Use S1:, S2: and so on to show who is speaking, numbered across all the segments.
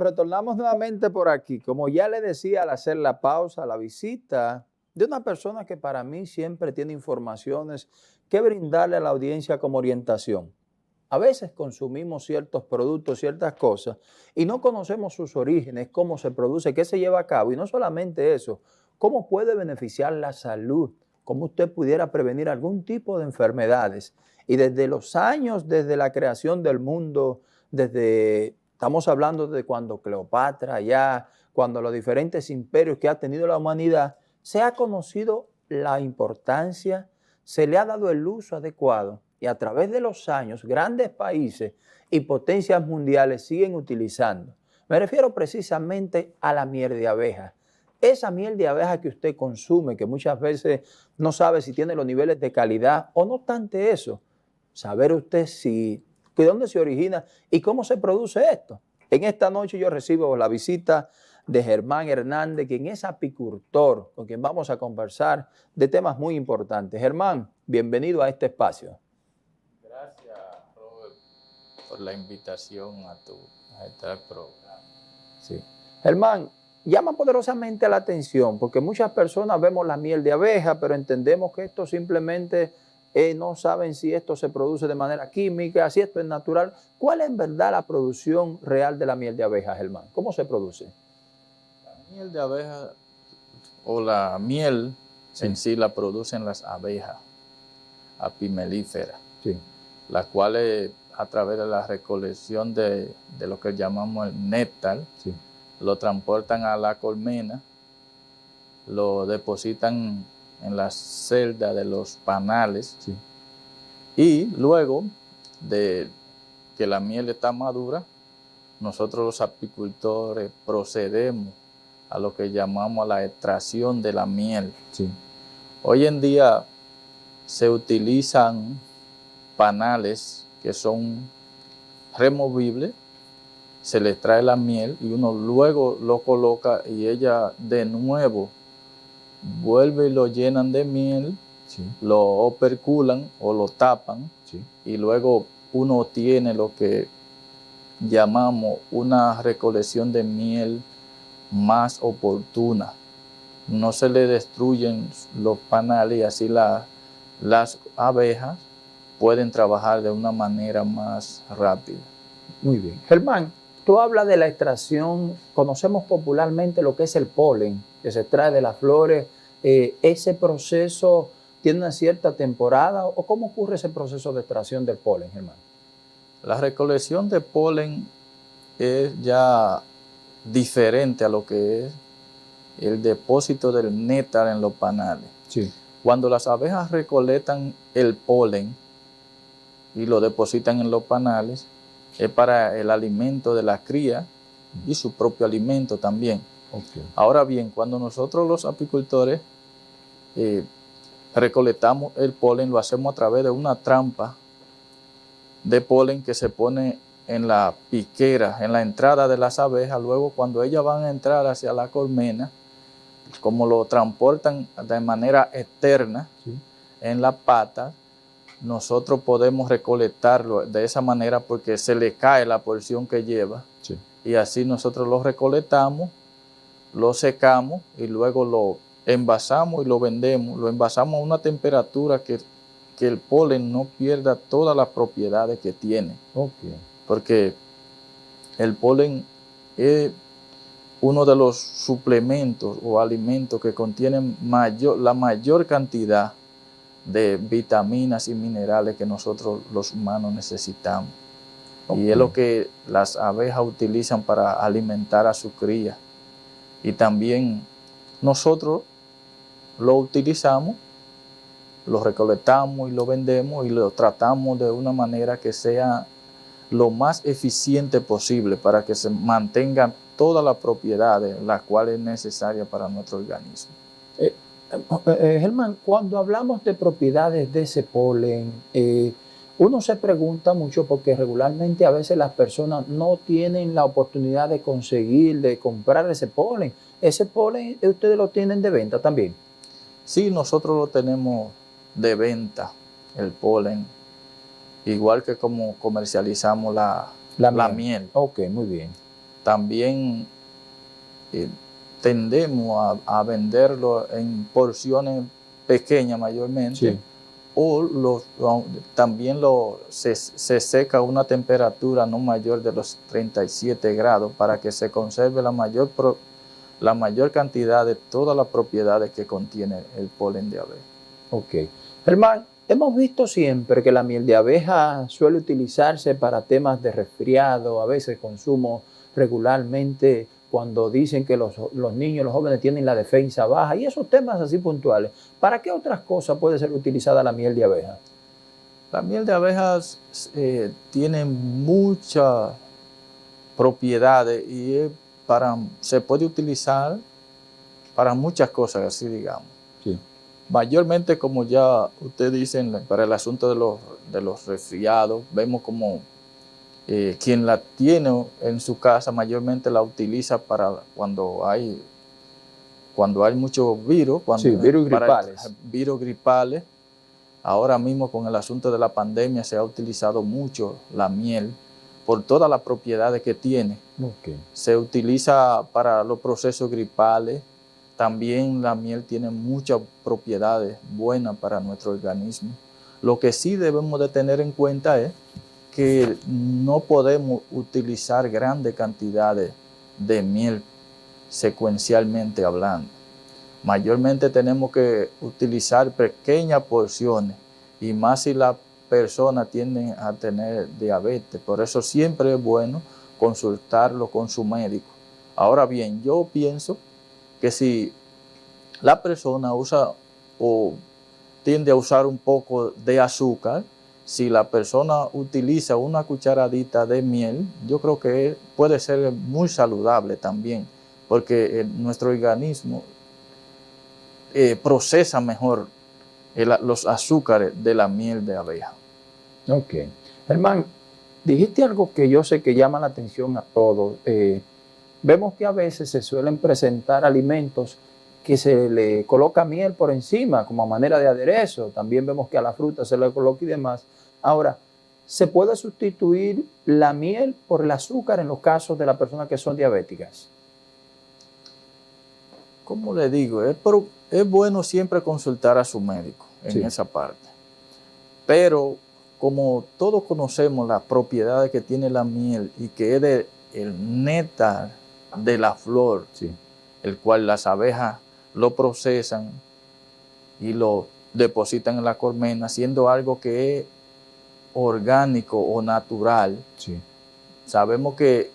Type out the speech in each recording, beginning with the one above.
S1: retornamos nuevamente por aquí. Como ya le decía al hacer la pausa, la visita de una persona que para mí siempre tiene informaciones que brindarle a la audiencia como orientación. A veces consumimos ciertos productos, ciertas cosas, y no conocemos sus orígenes, cómo se produce, qué se lleva a cabo. Y no solamente eso, cómo puede beneficiar la salud, cómo usted pudiera prevenir algún tipo de enfermedades. Y desde los años, desde la creación del mundo, desde Estamos hablando de cuando Cleopatra, ya, cuando los diferentes imperios que ha tenido la humanidad, se ha conocido la importancia, se le ha dado el uso adecuado y a través de los años grandes países y potencias mundiales siguen utilizando. Me refiero precisamente a la miel de abeja. Esa miel de abeja que usted consume, que muchas veces no sabe si tiene los niveles de calidad o no obstante eso, saber usted si ¿De dónde se origina y cómo se produce esto? En esta noche yo recibo la visita de Germán Hernández, quien es apicultor, con quien vamos a conversar de temas muy importantes. Germán, bienvenido a este espacio.
S2: Gracias, Robert, por la invitación a, tu, a este programa.
S1: Sí. Germán, llama poderosamente la atención porque muchas personas vemos la miel de abeja, pero entendemos que esto simplemente eh, no saben si esto se produce de manera química, si esto es natural. ¿Cuál es en verdad la producción real de la miel de abeja, Germán? ¿Cómo se produce?
S2: La miel de abeja o la miel en sí la producen las abejas apimelíferas, sí. las cuales a través de la recolección de, lo que llamamos el néctar, lo transportan a la colmena, lo depositan en la celda de los panales. Y luego de que la miel está madura, nosotros los apicultores procedemos a lo que llamamos la extracción de la miel. Hoy en día se utilizan panales que son removibles, se le trae la miel y uno luego lo coloca y ella de nuevo vuelve y lo llenan de miel, lo operculan o lo tapan y luego uno tiene lo que llamamos una recolección de miel más oportuna. No se le destruyen los panales y así las abejas pueden trabajar de una manera más rápida.
S1: Muy bien. Germán, tú hablas de la extracción, conocemos popularmente lo que es el polen, que se extrae de las flores, eh, ¿ese proceso tiene una cierta temporada o cómo ocurre ese proceso de extracción del polen, Germán?
S2: La recolección de polen es ya diferente a lo que es el depósito del néctar en los panales. Sí. Cuando las abejas recolectan el polen y lo depositan en los panales, es para el alimento de la cría y su propio alimento también. Ahora bien, cuando nosotros los apicultores eh, recolectamos el polen, lo hacemos a través de una trampa de polen que se pone en la piquera, en la entrada de las abejas. Luego, cuando ellas van a entrar hacia la colmena, como lo transportan de manera externa en la pata, nosotros podemos recolectarlo de esa manera porque se le cae la porción que lleva. Y así nosotros lo recolectamos, lo secamos y luego lo envasamos y lo vendemos, lo envasamos a una temperatura que, el polen no pierda todas las propiedades que tiene. Porque el polen es uno de los suplementos o alimentos que contienen mayor, la mayor cantidad de vitaminas y minerales que nosotros los humanos necesitamos. Y es lo que las abejas utilizan para alimentar a su cría. Y también nosotros lo utilizamos, lo recolectamos y lo vendemos y lo tratamos de una manera que sea lo más eficiente posible para que se mantengan todas las propiedades las cuales es necesaria para nuestro organismo.
S1: Eh, eh, eh, Germán, cuando hablamos de propiedades de ese polen, uno se pregunta mucho porque regularmente a veces las personas no tienen la oportunidad de conseguir, de comprar ese polen. ¿Ese polen ustedes lo tienen de venta también?
S2: Sí, nosotros lo tenemos de venta, el polen, igual que como comercializamos la, la, miel.
S1: Ok, muy bien.
S2: también eh, tendemos a, venderlo en porciones pequeñas mayormente. O los, también lo, se, seca a una temperatura no mayor de los 37 grados para que se conserve la mayor, la mayor cantidad de todas las propiedades que contiene el polen de abeja.
S1: Ok. Germán, hemos visto siempre que la miel de abeja suele utilizarse para temas de resfriado, a veces consumo regularmente cuando dicen que los, niños, los jóvenes tienen la defensa baja y esos temas así puntuales. ¿Para qué otras cosas puede ser utilizada la miel de abeja?
S2: La miel de abejas eh, tiene muchas propiedades y para, se puede utilizar para muchas cosas, así digamos. Mayormente, como ya usted dice, para el asunto de los, de los resfriados, vemos como eh, quien la tiene en su casa mayormente la utiliza para cuando hay cuando hay muchos virus, cuando,
S1: virus gripales.
S2: virus gripales. Ahora mismo con el asunto de la pandemia se ha utilizado mucho la miel por todas las propiedades que tiene. Se utiliza para los procesos gripales. También la miel tiene muchas propiedades buenas para nuestro organismo. Lo que sí debemos de tener en cuenta es que no podemos utilizar grandes cantidades de miel secuencialmente hablando. Mayormente tenemos que utilizar pequeñas porciones y más si la persona tiende a tener diabetes. Por eso siempre es bueno consultarlo con su médico. Ahora bien, yo pienso que si la persona usa o tiende a usar un poco de azúcar, si la persona utiliza una cucharadita de miel, yo creo que puede ser muy saludable también, porque eh, nuestro organismo eh, procesa mejor los azúcares de la miel de abeja.
S1: Ok. Germán, dijiste algo que yo sé que llama la atención a todos. Eh, vemos que a veces se suelen presentar alimentos que se le coloca miel por encima como manera de aderezo. También vemos que a la fruta se le coloca y demás. Ahora, ¿se puede sustituir la miel por el azúcar en los casos de las personas que son diabéticas?
S2: ¿Cómo le digo? Es, es bueno siempre consultar a su médico en esa parte. Pero como todos conocemos las propiedades que tiene la miel y que es de, el néctar de la flor, el cual las abejas lo procesan y lo depositan en la colmena, siendo algo que es orgánico o natural. Sabemos que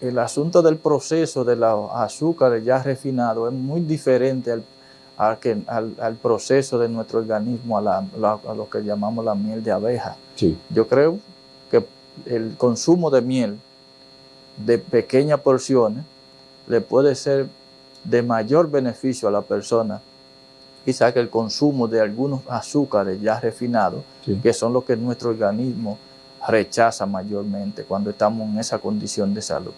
S2: el asunto del proceso de los azúcares ya refinados es muy diferente al, al, proceso de nuestro organismo, a, lo que llamamos la miel de abeja. Yo creo que el consumo de miel de pequeñas porciones le puede ser de mayor beneficio a la persona quizá que el consumo de algunos azúcares ya refinados, que son los que nuestro organismo rechaza mayormente cuando estamos en esa condición de salud.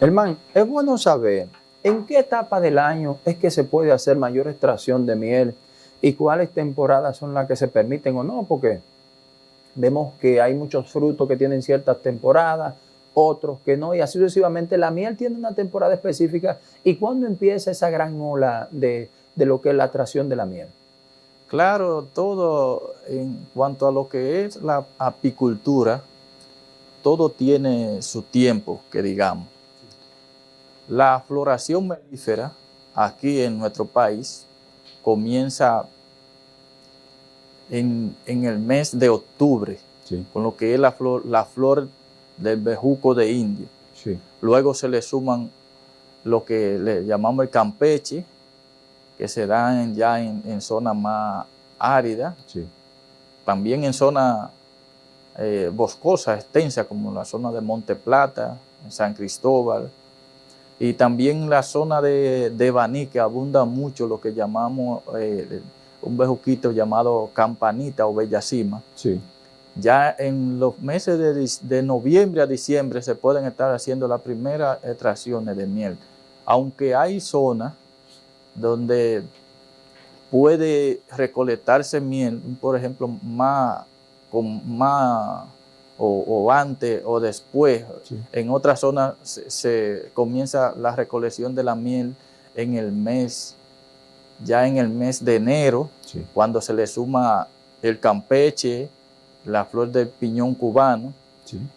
S1: Hermano, es bueno saber en qué etapa del año es que se puede hacer mayor extracción de miel y cuáles temporadas son las que se permiten o no, porque vemos que hay muchos frutos que tienen ciertas temporadas, otros que no, y así sucesivamente. La miel tiene una temporada específica y cuando empieza esa gran ola de, de lo que es la atracción de la miel.
S2: Claro, todo en cuanto a lo que es la apicultura, todo tiene su tiempo, que digamos. La floración melífera aquí en nuestro país comienza en, el mes de octubre, con lo que es la flor, la flor del bejuco de India. Luego se le suman lo que le llamamos el campeche, que se dan ya en, zonas más áridas, también en zonas eh, boscosas, extensas, como la zona de Monte Plata, en San Cristóbal, y también la zona de, de Baní, que abunda mucho lo que llamamos eh, un bejuquito llamado campanita o bellacima.
S1: Sí.
S2: Ya en los meses de, de, noviembre a diciembre se pueden estar haciendo las primeras extracciones de miel, aunque hay zonas donde puede recolectarse miel, por ejemplo, más, con más o, antes o después. En otras zonas se, comienza la recolección de la miel en el mes, ya en el mes de enero, cuando se le suma el campeche, la flor del piñón cubano,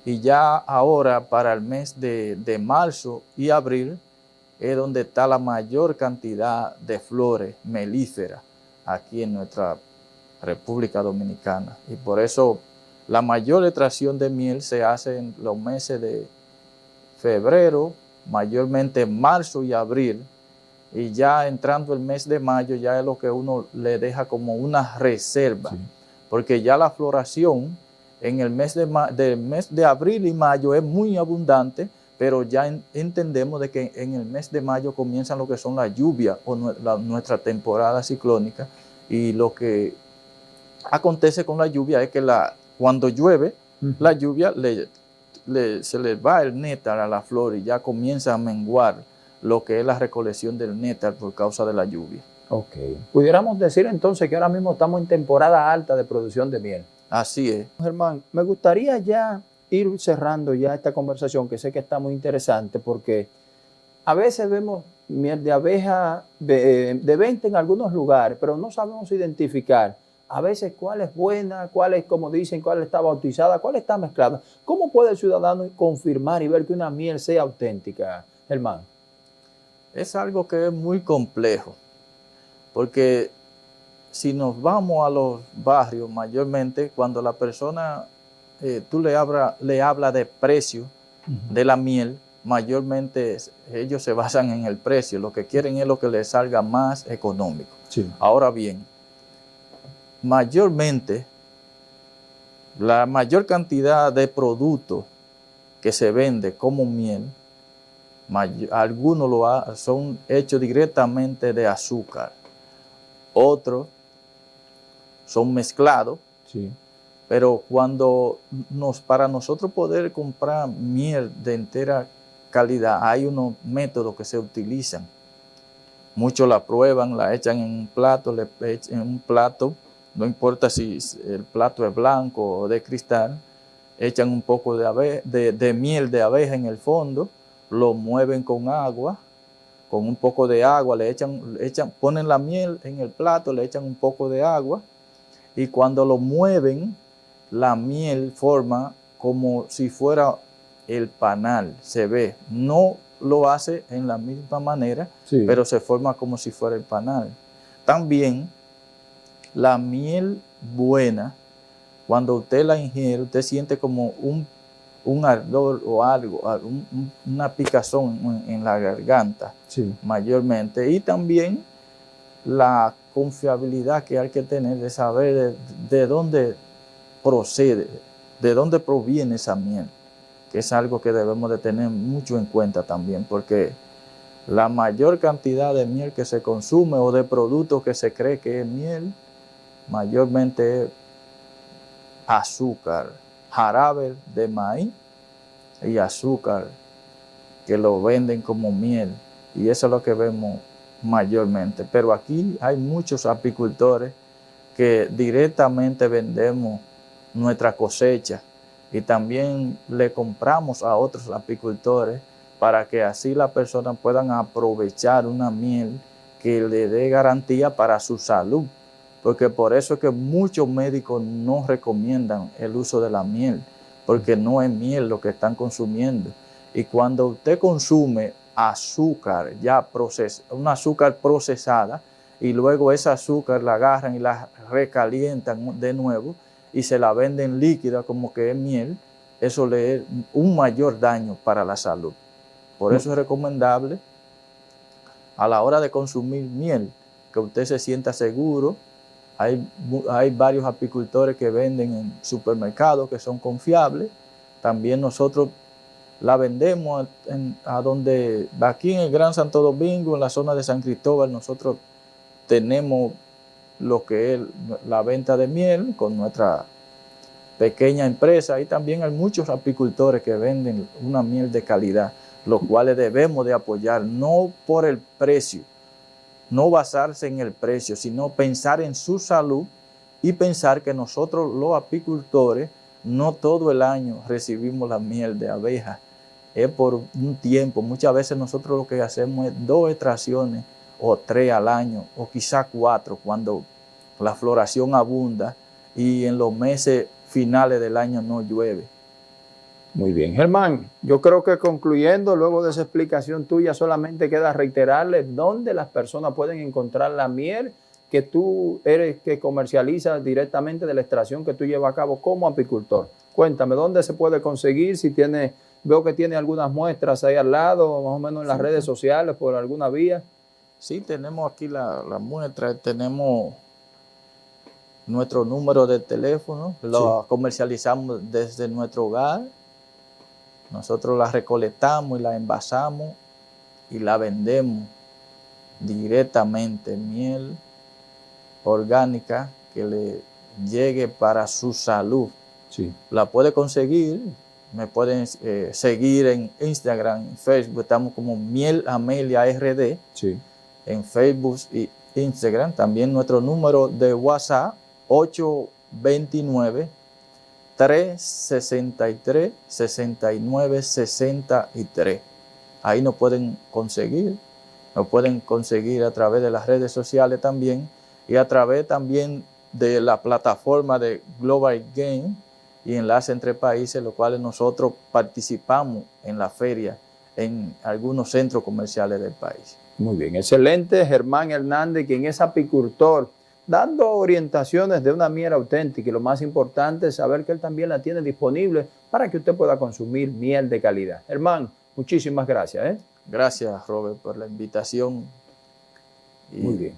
S2: y ya ahora para el mes de, de marzo y abril es donde está la mayor cantidad de flores melíferas aquí en nuestra República Dominicana. Y por eso la mayor extracción de miel se hace en los meses de febrero, mayormente marzo y abril, y ya entrando el mes de mayo ya es lo que uno le deja como una reserva, porque ya la floración en el mes de, mes de abril y mayo es muy abundante, pero ya entendemos de que en el mes de mayo comienzan lo que son las lluvias o nuestra temporada ciclónica y lo que acontece con la lluvia es que la, cuando llueve, la lluvia se le va el néctar a la flor y ya comienza a menguar lo que es la recolección del néctar por causa de la lluvia.
S1: Ok. Pudiéramos decir entonces que ahora mismo estamos en temporada alta de producción de miel.
S2: Así es.
S1: Germán, me gustaría ya ir cerrando ya esta conversación, que sé que está muy interesante, porque a veces vemos miel de abeja de, de venta en algunos lugares, pero no sabemos identificar a veces cuál es buena, cuál es, como dicen, cuál está bautizada, cuál está mezclada. ¿Cómo puede el ciudadano confirmar y ver que una miel sea auténtica, Germán?
S2: Es algo que es muy complejo, porque si nos vamos a los barrios, mayormente cuando la persona, eh, tú le hablas le habla de precio de la miel, mayormente ellos se basan en el precio, lo que quieren es lo que les salga más económico. Ahora bien, mayormente la mayor cantidad de productos que se vende como miel, algunos lo son hechos directamente de azúcar, otros son mezclados, pero cuando nos, para nosotros poder comprar miel de entera calidad, hay unos métodos que se utilizan. Muchos la prueban, la echan en un plato, le echan en un plato, no importa si el plato es blanco o de cristal, echan un poco de, de miel de abeja en el fondo, lo mueven con agua, con un poco de agua, le echan, le echan, ponen la miel en el plato, le echan un poco de agua, y cuando lo mueven, la miel forma como si fuera el panal, se ve. No lo hace en la misma manera, pero se forma como si fuera el panal. También la miel buena, cuando usted la ingiere, usted siente como un, ardor o algo, una picazón en, la garganta, mayormente. Y también la confiabilidad que hay que tener de saber de, dónde procede, de dónde proviene esa miel, que es algo que debemos de tener mucho en cuenta también, porque la mayor cantidad de miel que se consume o de productos que se cree que es miel, mayormente es azúcar, jarabe de maíz y azúcar que lo venden como miel. Y eso es lo que vemos mayormente. Pero aquí hay muchos apicultores que directamente vendemos nuestra cosecha y también le compramos a otros apicultores para que así las personas puedan aprovechar una miel que le dé garantía para su salud. Porque por eso es que muchos médicos no recomiendan el uso de la miel, porque no es miel lo que están consumiendo. Y cuando usted consume azúcar ya procesada, una azúcar procesada y luego esa azúcar la agarran y la recalientan de nuevo y se la venden líquida como que es miel, eso le es un mayor daño para la salud. Por eso es recomendable a la hora de consumir miel, que usted se sienta seguro. Hay, varios apicultores que venden en supermercados que son confiables. También nosotros la vendemos a donde, aquí en el Gran Santo Domingo, en la zona de San Cristóbal, nosotros tenemos lo que es la venta de miel con nuestra pequeña empresa y también hay muchos apicultores que venden una miel de calidad, los cuales debemos de apoyar, no por el precio, no basarse en el precio, sino pensar en su salud y pensar que nosotros los apicultores no todo el año recibimos la miel de abeja, es por un tiempo. Muchas veces nosotros lo que hacemos es dos extracciones o tres al año, o quizá cuatro, cuando la floración abunda y en los meses finales del año no llueve.
S1: Muy bien. Germán, yo creo que concluyendo, luego de esa explicación tuya, solamente queda reiterarle dónde las personas pueden encontrar la miel que tú eres que comercializa directamente de la extracción que tú llevas a cabo como apicultor. Cuéntame, ¿dónde se puede conseguir? Si tiene, veo que tiene algunas muestras ahí al lado, más o menos en las redes sociales, por alguna vía.
S2: Sí, tenemos aquí la, muestra, tenemos nuestro número de teléfono, lo comercializamos desde nuestro hogar, nosotros la recolectamos y la envasamos y la vendemos directamente, miel orgánica que le llegue para su salud. Sí. La puede conseguir, me pueden eh, seguir en Instagram, en Facebook, estamos como Miel Amelia RD. Sí en Facebook y Instagram. También nuestro número de WhatsApp 829 363 6963. Ahí nos pueden conseguir, nos pueden conseguir a través de las redes sociales también y a través también de la plataforma de Global Game y enlace entre países, los cuales nosotros participamos en la feria en algunos centros comerciales del país.
S1: Muy bien, excelente. Germán Hernández, quien es apicultor, dando orientaciones de una miel auténtica y lo más importante es saber que él también la tiene disponible para que usted pueda consumir miel de calidad. Germán, muchísimas gracias. ¿eh?
S2: Gracias, Robert, por la invitación.
S1: Muy bien.